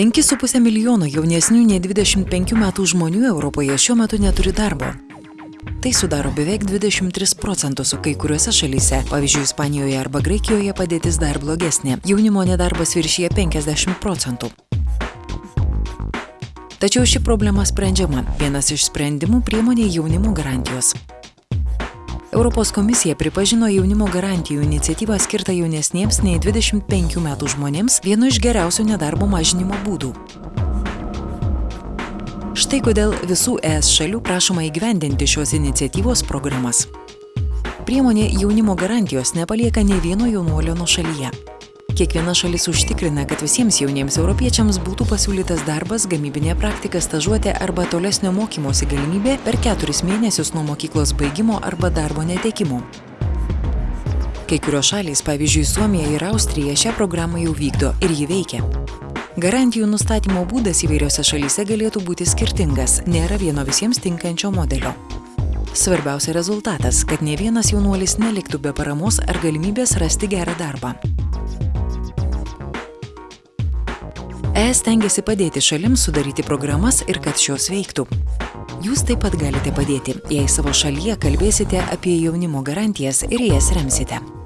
5,5 milijono jaunesnių nei 25 metų žmonių Europoje šiuo metu neturi darbo. Tai sudaro beveik 23 procentus, o kai kuriuose šalyse, pavyzdžiui, Ispanijoje arba Graikijoje padėtis dar blogesnė. Jaunimo nedarbas viršyje 50 procentų. Tačiau ši problema sprendžiama. Vienas iš sprendimų priemonė jaunimo garantijos. Europos komisija pripažino jaunimo garantijų iniciatyvą skirtą jaunesniems nei 25 metų žmonėms vienu iš geriausių nedarbo mažinimo būdų. Štai kodėl visų ES šalių prašoma įgyvendinti šios iniciatyvos programas. Priemonė jaunimo garantijos nepalieka ne vieno jaunuolio nuo šalyje. Kiekviena šalis užtikrina, kad visiems jauniems europiečiams būtų pasiūlytas darbas, gamybinė praktika, stažuotė arba tolesnio mokymosi galimybė per keturis mėnesius nuo mokyklos baigimo arba darbo netekimo. Kai kurios šalys, pavyzdžiui, Suomija ir Austrija šią programą jau vykdo ir ji veikia. Garantijų nustatymo būdas įvairiose šalyse galėtų būti skirtingas, nėra vieno visiems tinkančio modelio. Svarbiausia rezultatas, kad ne vienas jaunuolis neliktų be paramos ar galimybės rasti gerą darbą. ES tengiasi padėti šalims sudaryti programas ir kad šios veiktų. Jūs taip pat galite padėti, jei savo šalyje kalbėsite apie jaunimo garantijas ir jas remsite.